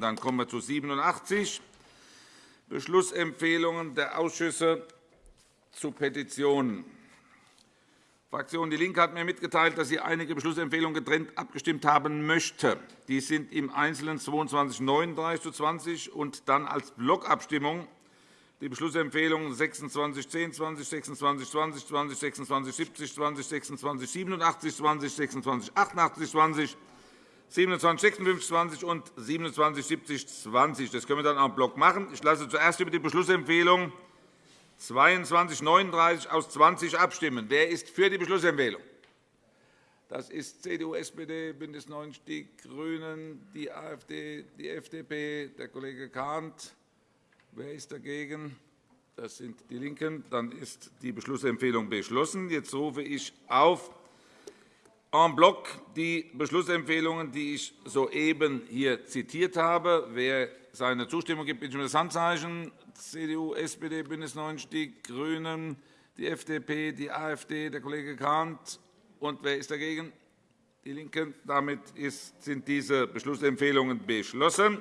Dann kommen wir zu 87 Beschlussempfehlungen der Ausschüsse zu Petitionen. Die Fraktion DIE LINKE hat mir mitgeteilt, dass sie einige Beschlussempfehlungen getrennt abgestimmt haben möchte. Die sind im Einzelnen 22 39 zu 20 und dann als Blockabstimmung die Beschlussempfehlungen 26 10 20, 26 20, 20, 26 70, 20, 26 87, 20, 26 88, 20, 27 56 20 und 27 70 20. Das können wir dann en bloc machen. Ich lasse zuerst über die Beschlussempfehlung 22 39 aus 20 abstimmen. Wer ist für die Beschlussempfehlung? Das ist CDU, SPD, BÜNDNIS 90 die GRÜNEN, die AfD, die FDP, der Kollege Kahnt. Wer ist dagegen? Das sind die LINKEN. Dann ist die Beschlussempfehlung beschlossen. Jetzt rufe ich auf en bloc die Beschlussempfehlungen, die ich soeben hier zitiert habe. Wer seine Zustimmung gibt, bitte ich um das Handzeichen. CDU, SPD, BÜNDNIS 90 die GRÜNEN, die FDP, die AfD, der Kollege Kahnt. Und wer ist dagegen? Die LINKEN. Damit sind diese Beschlussempfehlungen beschlossen.